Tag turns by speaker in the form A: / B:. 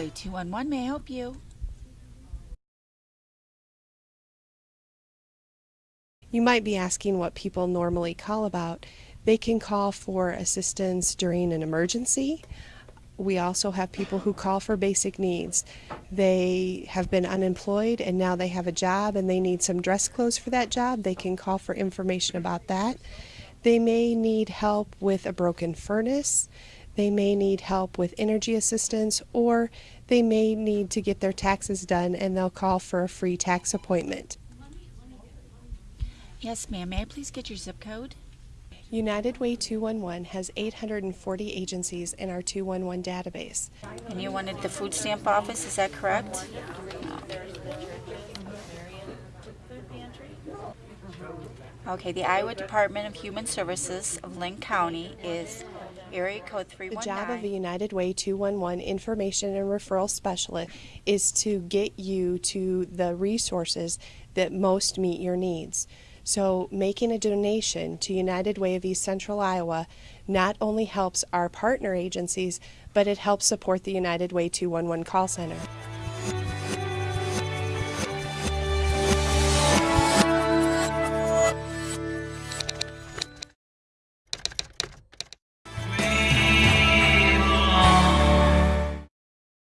A: 911, may I help you?
B: You might be asking what people normally call about. They can call for assistance during an emergency. We also have people who call for basic needs. They have been unemployed and now they have a job and they need some dress clothes for that job. They can call for information about that. They may need help with a broken furnace. They may need help with energy assistance or they may need to get their taxes done and they'll call for a free tax appointment.
A: Yes, ma'am. May I please get your zip code?
B: United Way 211 has 840 agencies in our 211 database.
A: And you wanted the food stamp office, is that correct? Okay, the Iowa Department of Human Services of Linn County is area code
B: The job of
A: 319.
B: the United Way 211 Information and Referral Specialist is to get you to the resources that most meet your needs. So, making a donation to United Way of East Central Iowa not only helps our partner agencies, but it helps support the United Way 211 call center.